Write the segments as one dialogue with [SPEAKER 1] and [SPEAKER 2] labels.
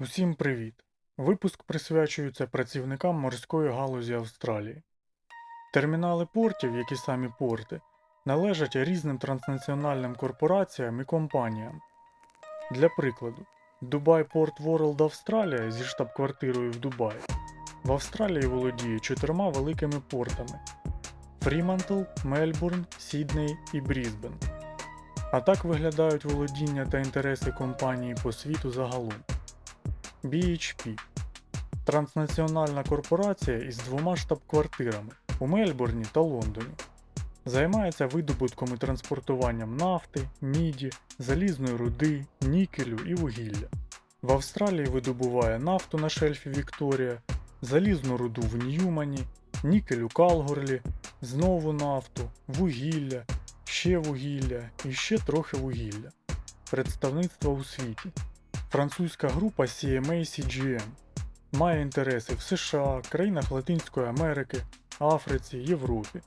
[SPEAKER 1] Усім привіт! Випуск присвячується працівникам морської галузі Австралії. Термінали портів, які самі порти, належать різним транснаціональним корпораціям і компаніям. Для прикладу, Dubai Port World Австралія зі штаб-квартирою в Дубаї в Австралії володіє чотирма великими портами: Фрімантл, Мельбурн, Сідней і Брізбен. А так виглядають володіння та інтереси компанії по світу загалом. BHP транснаціональна корпорація із двома штаб-квартирами у Мельбурні та Лондоні. Займається видобутком і транспортуванням нафти, міді, залізної руди, нікелю і вугілля. В Австралії видобуває нафту на шельфі Вікторія, залізну руду в Ньюмані, нікель у Калгорлі, знову нафту, вугілля, ще вугілля і ще трохи вугілля. Представництва у світі. Французька група CMA CGM має інтереси в США, країнах Латинської Америки, Африці, Європі.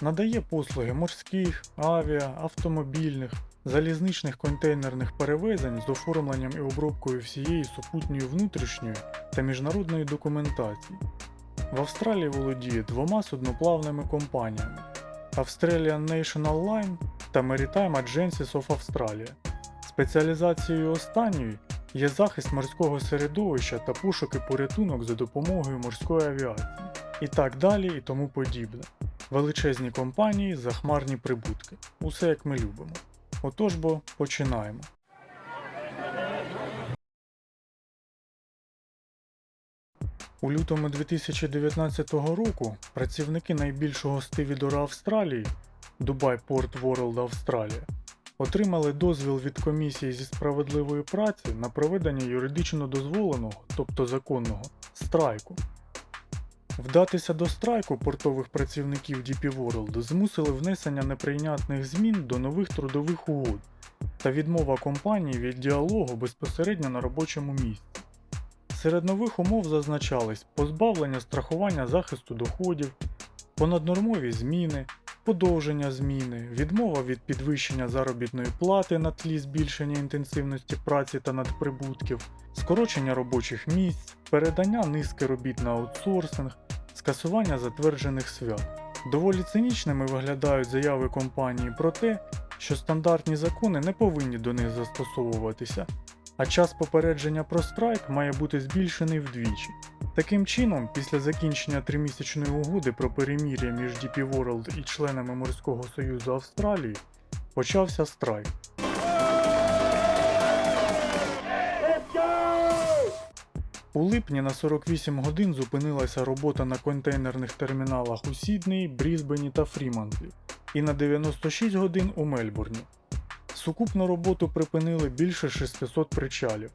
[SPEAKER 1] Надає послуги морських, авіа, автомобільних, залізничних контейнерних перевезень з оформленням і обробкою всієї супутньої внутрішньої та міжнародної документації. В Австралії володіє двома судноплавними компаніями Australian National Line та Maritime Agencies of Australia. Спеціалізацією останньої є захист морського середовища та пошуки порятунок за допомогою морської авіації, і так далі і тому подібне. Величезні компанії, захмарні прибутки. Усе як ми любимо. Отож бо починаємо. У лютому 2019 року працівники найбільшого стивідора Австралії Dubai Port World Австралія отримали дозвіл від комісії зі справедливої праці на проведення юридично дозволеного, тобто законного, страйку. Вдатися до страйку портових працівників DP World змусили внесення неприйнятних змін до нових трудових угод та відмова компанії від діалогу безпосередньо на робочому місці. Серед нових умов зазначались позбавлення страхування захисту доходів, понаднормові зміни, подовження зміни, відмова від підвищення заробітної плати на тлі збільшення інтенсивності праці та надприбутків, скорочення робочих місць, передання низки робіт на аутсорсинг, скасування затверджених свят. Доволі цинічними виглядають заяви компанії про те, що стандартні закони не повинні до них застосовуватися, а час попередження про страйк має бути збільшений вдвічі. Таким чином, після закінчення тримісячної угоди про перемір'я між DP World і членами Морського Союзу Австралії почався страйк. У липні на 48 годин зупинилася робота на контейнерних терміналах у Сіднеї, Брізбені та Фрімантлі і на 96 годин у Мельбурні. Сукупну роботу припинили більше 600 причалів.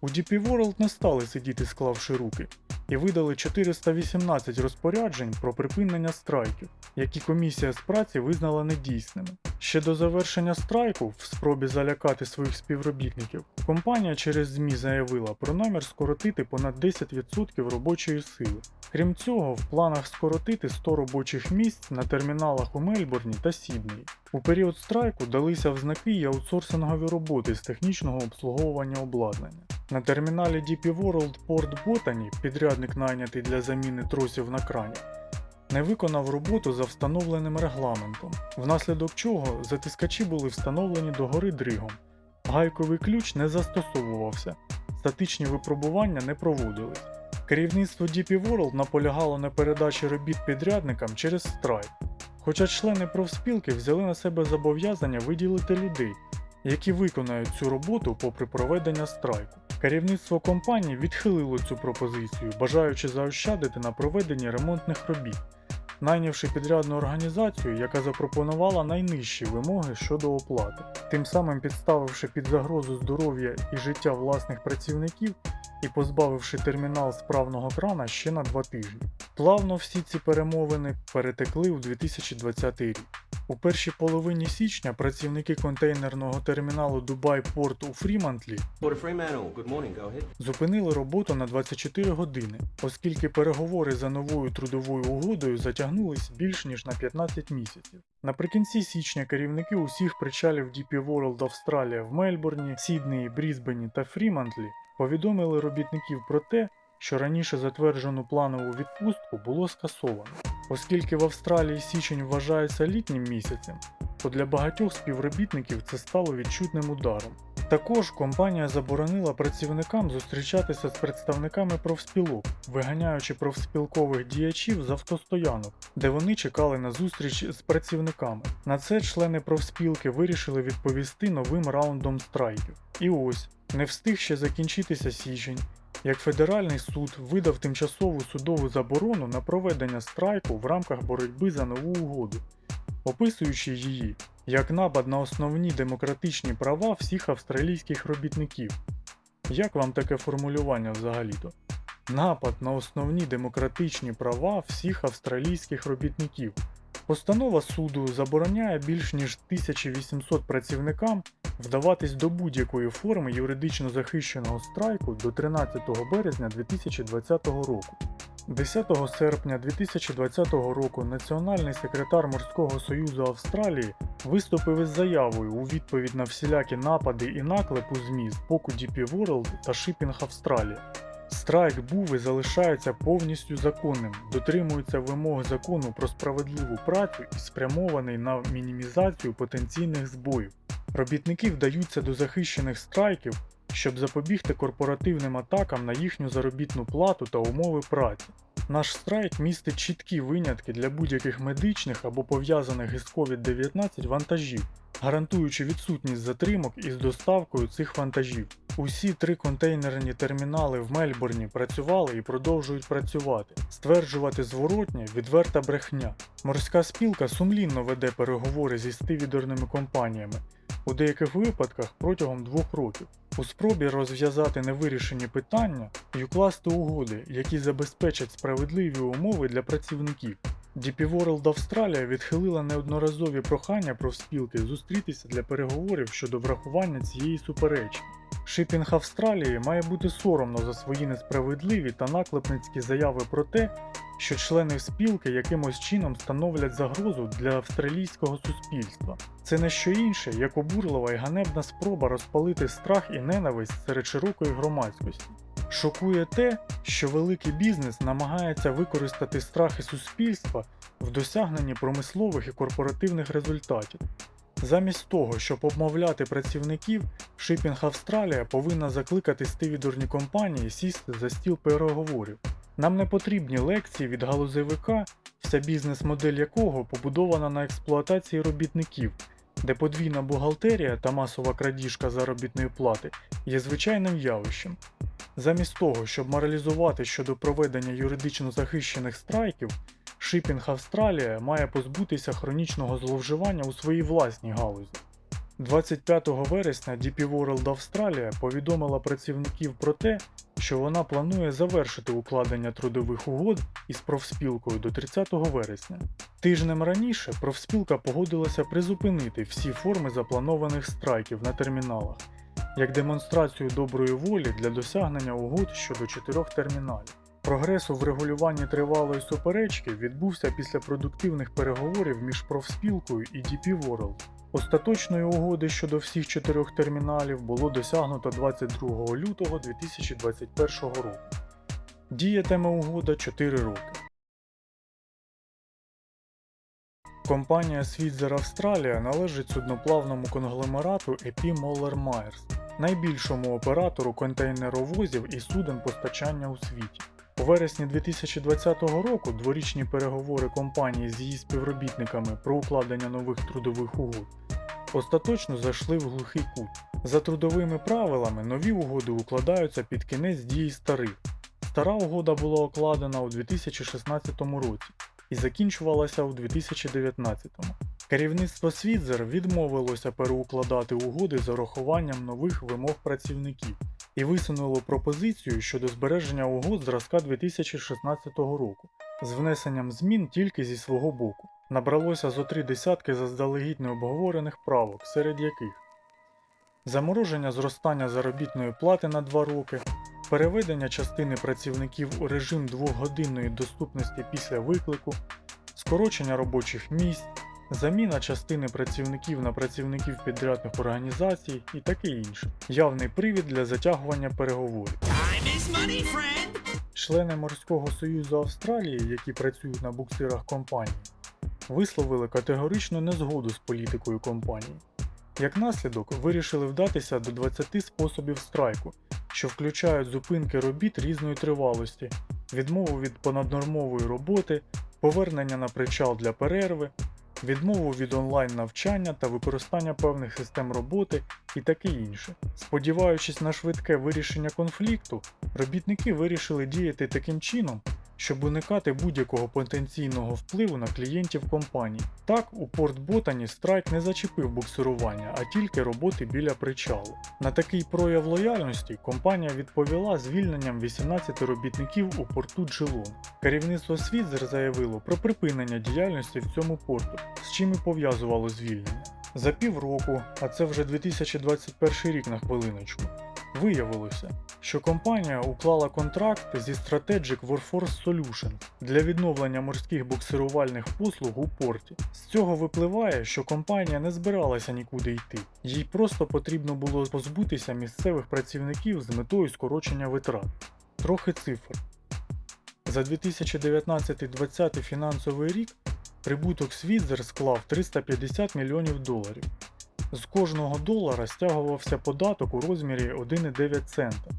[SPEAKER 1] У DP World не стали сидіти склавши руки і видали 418 розпоряджень про припинення страйків, які комісія з праці визнала недійсними. Ще до завершення страйку, в спробі залякати своїх співробітників, компанія через ЗМІ заявила про намір скоротити понад 10% робочої сили. Крім цього, в планах скоротити 100 робочих місць на терміналах у Мельбурні та Сіднеї. У період страйку далися в знаки й аутсорсингові роботи з технічного обслуговування обладнання. На терміналі DP World Port Botany, підрядник найнятий для заміни тросів на крані, не виконав роботу за встановленим регламентом, внаслідок чого затискачі були встановлені догори дригом. Гайковий ключ не застосовувався, статичні випробування не проводились. Керівництво DP World наполягало на передачі робіт підрядникам через страйк, хоча члени профспілки взяли на себе зобов'язання виділити людей, які виконають цю роботу попри проведення страйку. Керівництво компанії відхилило цю пропозицію, бажаючи заощадити на проведенні ремонтних робіт, найнявши підрядну організацію, яка запропонувала найнижчі вимоги щодо оплати, тим самим підставивши під загрозу здоров'я і життя власних працівників і позбавивши термінал справного крана ще на два тижні. Плавно всі ці перемовини перетекли у 2020 рік. У першій половині січня працівники контейнерного терміналу Dubai Port у Фрімантлі зупинили роботу на 24 години, оскільки переговори за новою трудовою угодою затягнулись більш ніж на 15 місяців. Наприкінці січня керівники усіх причалів DP World Австралія в Мельбурні, Сіднеї, Брізбені та Фрімантлі повідомили робітників про те, що раніше затверджену планову відпустку було скасовано. Оскільки в Австралії січень вважається літнім місяцем, то для багатьох співробітників це стало відчутним ударом. Також компанія заборонила працівникам зустрічатися з представниками профспілок, виганяючи профспілкових діячів з автостоянок, де вони чекали на зустріч з працівниками. На це члени профспілки вирішили відповісти новим раундом страйків. І ось не встиг ще закінчитися січень, як федеральний суд видав тимчасову судову заборону на проведення страйку в рамках боротьби за нову угоду, описуючи її як напад на основні демократичні права всіх австралійських робітників. Як вам таке формулювання взагалі-то? Напад на основні демократичні права всіх австралійських робітників. Постанова суду забороняє більш ніж 1800 працівникам вдаватись до будь-якої форми юридично захищеного страйку до 13 березня 2020 року. 10 серпня 2020 року Національний секретар Морського союзу Австралії виступив із заявою у відповідь на всілякі напади і наклепу ЗМІ з боку DP World та Shipping Австралія. Страйк був і залишається повністю законним, дотримується вимог закону про справедливу працю і спрямований на мінімізацію потенційних збоїв. Робітники вдаються до захищених страйків, щоб запобігти корпоративним атакам на їхню заробітну плату та умови праці. Наш страйк містить чіткі винятки для будь-яких медичних або пов'язаних із COVID-19 вантажів, гарантуючи відсутність затримок із доставкою цих вантажів. Усі три контейнерні термінали в Мельбурні працювали і продовжують працювати. Стверджувати зворотнє відверта брехня. Морська спілка сумлінно веде переговори зі стивідерними компаніями, у деяких випадках протягом двох років, у спробі розв'язати невирішені питання і укласти угоди, які забезпечать справедливі умови для працівників. DP World Австралія відхилила неодноразові прохання профспілки зустрітися для переговорів щодо врахування цієї суперечки. Шипінг Австралії має бути соромно за свої несправедливі та наклепницькі заяви про те, що члени спілки якимось чином становлять загрозу для австралійського суспільства. Це не що інше, як обурлива і ганебна спроба розпалити страх і ненависть серед широкої громадськості. Шокує те, що великий бізнес намагається використати страхи суспільства в досягненні промислових і корпоративних результатів. Замість того, щоб обмовляти працівників, Shipping Австралія повинна закликати стивідорні компанії сісти за стіл переговорів. Нам не потрібні лекції від галузевика, вся бізнес-модель якого побудована на експлуатації робітників, де подвійна бухгалтерія та масова крадіжка заробітної плати є звичайним явищем. Замість того, щоб моралізувати щодо проведення юридично захищених страйків, Shipping Австралія має позбутися хронічного зловживання у своїй власній галузі. 25 вересня DP World Австралія повідомила працівників про те, що вона планує завершити укладення трудових угод із профспілкою до 30 вересня. Тижнем раніше профспілка погодилася призупинити всі форми запланованих страйків на терміналах як демонстрацію доброї волі для досягнення угод щодо чотирьох терміналів. Прогрес у врегулюванні тривалої суперечки відбувся після продуктивних переговорів між профспілкою і DP World. Остаточної угоди щодо всіх чотирьох терміналів було досягнуто 22 лютого 2021 року. Діятиме угода 4 роки. Компанія Switzer Австралія належить судноплавному конгломерату EP Moller Myers, найбільшому оператору контейнеровозів і суден постачання у світі. У вересні 2020 року дворічні переговори компанії з її співробітниками про укладення нових трудових угод остаточно зайшли в глухий кут. За трудовими правилами нові угоди укладаються під кінець дії старих. Стара угода була укладена у 2016 році і закінчувалася у 2019. Керівництво Свідзер відмовилося переукладати угоди з урахуванням нових вимог працівників і висунуло пропозицію щодо збереження угод зразка 2016 року з внесенням змін тільки зі свого боку. Набралося зо три десятки заздалегідь необговорених правок, серед яких замороження зростання заробітної плати на 2 роки, переведення частини працівників у режим двохгодинної доступності після виклику, скорочення робочих місць, заміна частини працівників на працівників підрядних організацій і таке інше. Явний привід для затягування переговорів.
[SPEAKER 2] Money.
[SPEAKER 1] Члени Морського союзу Австралії, які працюють на буксирах компанії, висловили категоричну незгоду з політикою компанії. Як наслідок, вирішили вдатися до 20 способів страйку, що включають зупинки робіт різної тривалості, відмову від понаднормової роботи, повернення на причал для перерви, відмову від онлайн навчання та використання певних систем роботи і таке інше. Сподіваючись на швидке вирішення конфлікту, робітники вирішили діяти таким чином, щоб уникати будь-якого потенційного впливу на клієнтів компанії. Так, у Порт Ботані страйк не зачепив буксирування, а тільки роботи біля причалу. На такий прояв лояльності компанія відповіла звільненням 18 робітників у порту Джилон. Керівництво Свідзер заявило про припинення діяльності в цьому порту, з чим і пов'язувало звільнення. За півроку, а це вже 2021 рік на хвилиночку, Виявилося, що компанія уклала контракт зі Strategic Workforce Solutions для відновлення морських буксирувальних послуг у порті. З цього випливає, що компанія не збиралася нікуди йти, їй просто потрібно було позбутися місцевих працівників з метою скорочення витрат. Трохи цифр. За 2019-2020 фінансовий рік прибуток Свідзер склав 350 мільйонів доларів. З кожного долара стягувався податок у розмірі 1,9 цента.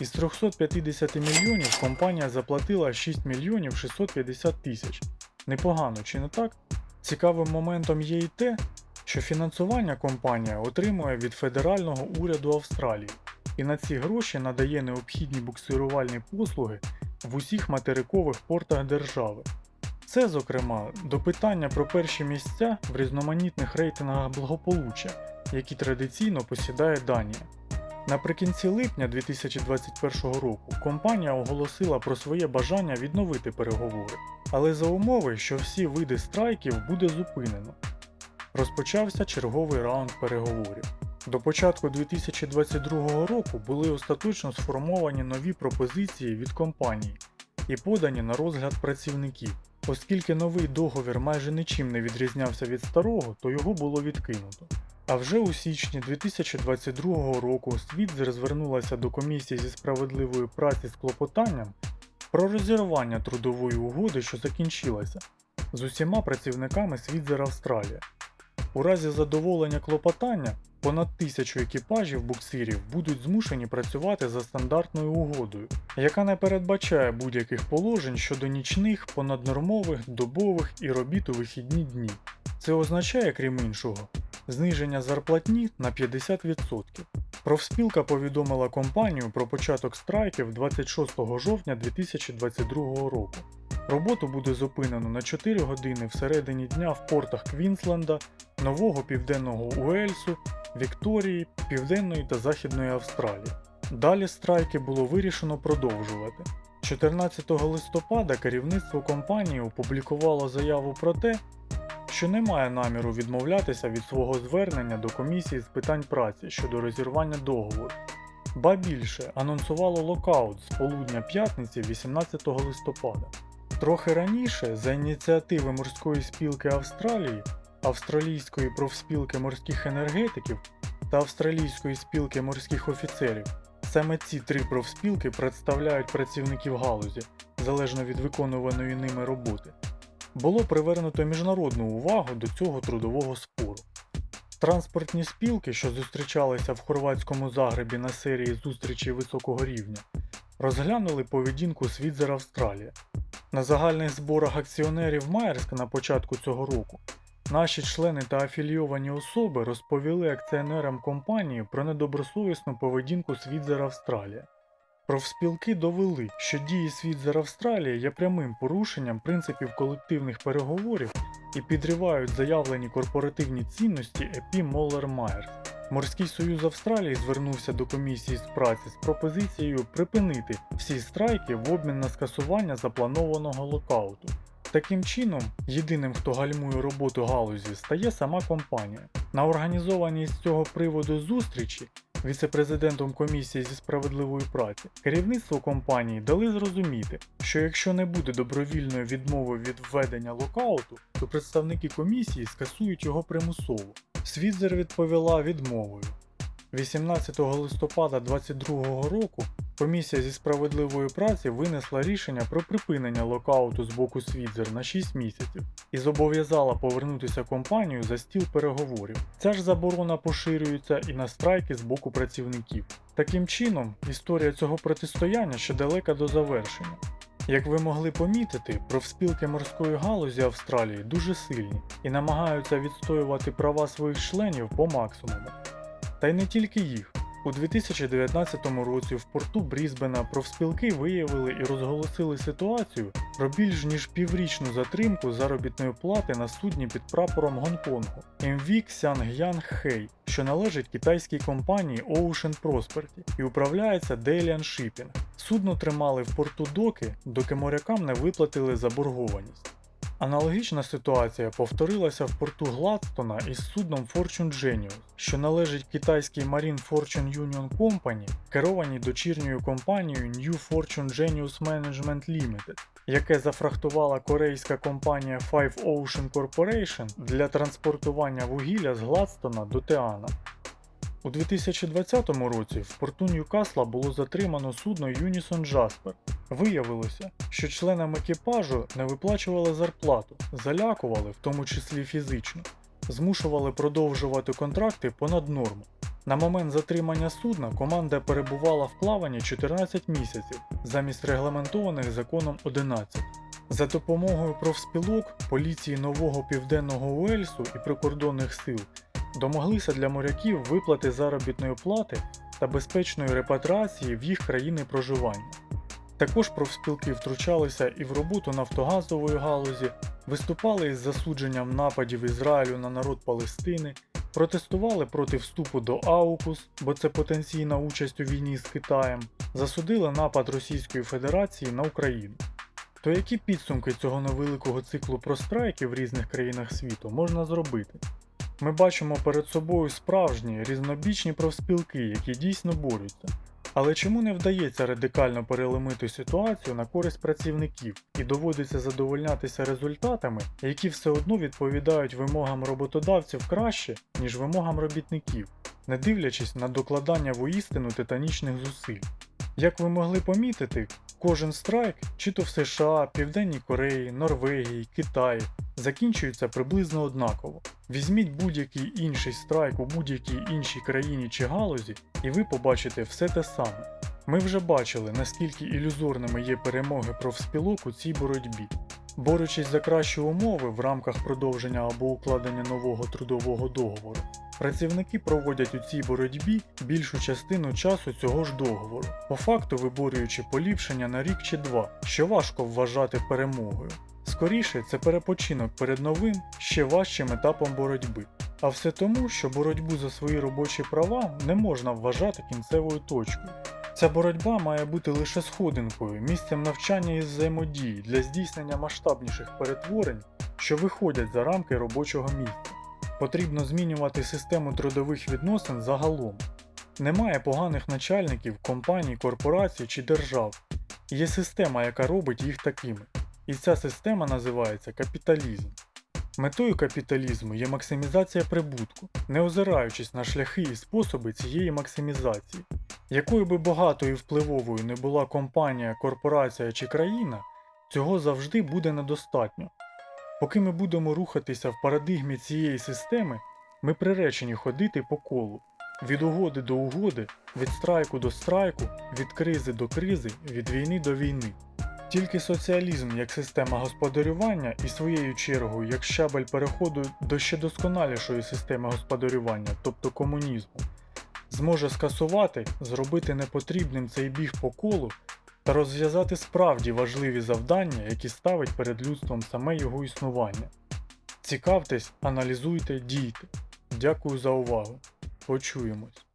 [SPEAKER 1] Із 350 мільйонів компанія заплатила 6 мільйонів 650 тисяч. Непогано, чи не так? Цікавим моментом є і те, що фінансування компанія отримує від федерального уряду Австралії і на ці гроші надає необхідні буксирувальні послуги в усіх материкових портах держави. Це, зокрема, до питання про перші місця в різноманітних рейтингах благополуччя, які традиційно посідає Данія. Наприкінці липня 2021 року компанія оголосила про своє бажання відновити переговори, але за умови, що всі види страйків буде зупинено. Розпочався черговий раунд переговорів. До початку 2022 року були остаточно сформовані нові пропозиції від компанії і подані на розгляд працівників. Оскільки новий договір майже нічим не відрізнявся від старого, то його було відкинуто. А вже у січні 2022 року Світзер звернулася до комісії зі справедливої праці з клопотанням про розірвання трудової угоди, що закінчилася, з усіма працівниками Світзер Австралія. У разі задоволення клопотання понад тисячу екіпажів буксирів будуть змушені працювати за стандартною угодою, яка не передбачає будь-яких положень щодо нічних, понаднормових, добових і робіт у вихідні дні. Це означає, крім іншого, зниження зарплатні на 50%. Профспілка повідомила компанію про початок страйків 26 жовтня 2022 року. Роботу буде зупинено на 4 години всередині дня в портах Квінсленда, Нового Південного Уельсу, Вікторії, Південної та Західної Австралії. Далі страйки було вирішено продовжувати. 14 листопада керівництво компанії опублікувало заяву про те, що не має наміру відмовлятися від свого звернення до комісії з питань праці щодо розірвання договору. Ба більше анонсувало локаут з полудня п'ятниці 18 листопада. Трохи раніше, за ініціативи морської спілки Австралії, Австралійської профспілки морських енергетиків та Австралійської спілки морських офіцерів, саме ці три профспілки представляють працівників галузі, залежно від виконуваної ними роботи. Було привернуто міжнародну увагу до цього трудового спору. Транспортні спілки, що зустрічалися в хорватському Загребі на серії зустрічей високого рівня, розглянули поведінку Свідзер Австралія. На загальних зборах акціонерів Майерськ на початку цього року наші члени та афілійовані особи розповіли акціонерам компанії про недобросовісну поведінку Свідзер Австралія. Профспілки довели, що дії Свідзер Австралія є прямим порушенням принципів колективних переговорів і підривають заявлені корпоративні цінності ЕПІ Моллер Майерс. Морський союз Австралії звернувся до комісії з праці з пропозицією припинити всі страйки в обмін на скасування запланованого локауту. Таким чином, єдиним, хто гальмує роботу галузі, стає сама компанія. На організованій з цього приводу зустрічі віце-президентом комісії зі справедливої праці, керівництво компанії дали зрозуміти, що якщо не буде добровільної відмови від введення локауту, то представники комісії скасують його примусово. Свідзер відповіла відмовою. 18 листопада 2022 року комісія зі справедливої праці винесла рішення про припинення локауту з боку Свідзер на 6 місяців і зобов'язала повернутися компанію за стіл переговорів. Ця ж заборона поширюється і на страйки з боку працівників. Таким чином, історія цього протистояння ще далека до завершення. Як ви могли помітити, профспілки морської галузі Австралії дуже сильні і намагаються відстоювати права своїх членів по максимуму. Та й не тільки їх. У 2019 році в порту Брізбена профспілки виявили і розголосили ситуацію про більш ніж піврічну затримку заробітної плати на судні під прапором Гонконгу MV Xiangyang Hei, що належить китайській компанії Ocean Prosperity і управляється Dalian Shipping. Судно тримали в порту доки, доки морякам не виплатили заборгованість. Аналогічна ситуація повторилася в порту Гладстона із судном Fortune Genius, що належить китайській Marine Fortune Union Company, керованій дочірньою компанією New Fortune Genius Management Limited, яке зафрахтувала корейська компанія Five Ocean Corporation для транспортування вугілля з Гладстона до Теана. У 2020 році в порту Ньюкасла було затримано судно Unison Jasper. Виявилося, що членам екіпажу не виплачували зарплату, залякували, в тому числі фізично, змушували продовжувати контракти понад норму. На момент затримання судна команда перебувала в плаванні 14 місяців замість регламентованих законом 11. За допомогою профспілок, поліції нового південного Уельсу і прикордонних сил домоглися для моряків виплати заробітної плати та безпечної репатріації в їх країни проживання. Також профспілки втручалися і в роботу нафтогазової галузі, виступали із засудженням нападів Ізраїлю на народ Палестини, протестували проти вступу до АУКУС, бо це потенційна участь у війні з Китаєм, засудили напад Російської Федерації на Україну. То які підсумки цього невеликого циклу про страйки в різних країнах світу можна зробити? Ми бачимо перед собою справжні різнобічні профспілки, які дійсно борються. Але чому не вдається радикально переломити ситуацію на користь працівників і доводиться задовольнятися результатами, які все одно відповідають вимогам роботодавців краще, ніж вимогам робітників, не дивлячись на докладання воістину титанічних зусиль? Як ви могли помітити, кожен страйк, чи то в США, Південній Кореї, Норвегії, Китаї, закінчується приблизно однаково. Візьміть будь-який інший страйк у будь-якій іншій країні чи галузі, і ви побачите все те саме. Ми вже бачили, наскільки ілюзорними є перемоги профспілок у цій боротьбі. Борючись за кращі умови в рамках продовження або укладення нового трудового договору, працівники проводять у цій боротьбі більшу частину часу цього ж договору, по факту виборюючи поліпшення на рік чи два, що важко вважати перемогою. Скоріше це перепочинок перед новим, ще важчим етапом боротьби. А все тому, що боротьбу за свої робочі права не можна вважати кінцевою точкою. Ця боротьба має бути лише сходинкою, місцем навчання і взаємодії для здійснення масштабніших перетворень, що виходять за рамки робочого місця. Потрібно змінювати систему трудових відносин загалом. Немає поганих начальників, компаній, корпорацій чи держав. Є система, яка робить їх такими. І ця система називається капіталізм. Метою капіталізму є максимізація прибутку, не озираючись на шляхи і способи цієї максимізації. Якою би багатою і впливовою не була компанія, корпорація чи країна, цього завжди буде недостатньо. Поки ми будемо рухатися в парадигмі цієї системи, ми приречені ходити по колу від угоди до угоди, від страйку до страйку, від кризи до кризи, від війни до війни. Тільки соціалізм як система господарювання і своєю чергою як щабель переходу до ще досконалішої системи господарювання, тобто комунізму, зможе скасувати, зробити непотрібним цей біг по колу та розв'язати справді важливі завдання, які ставить перед людством саме його існування. Цікавтесь, аналізуйте, дійте. Дякую за увагу. Почуємось.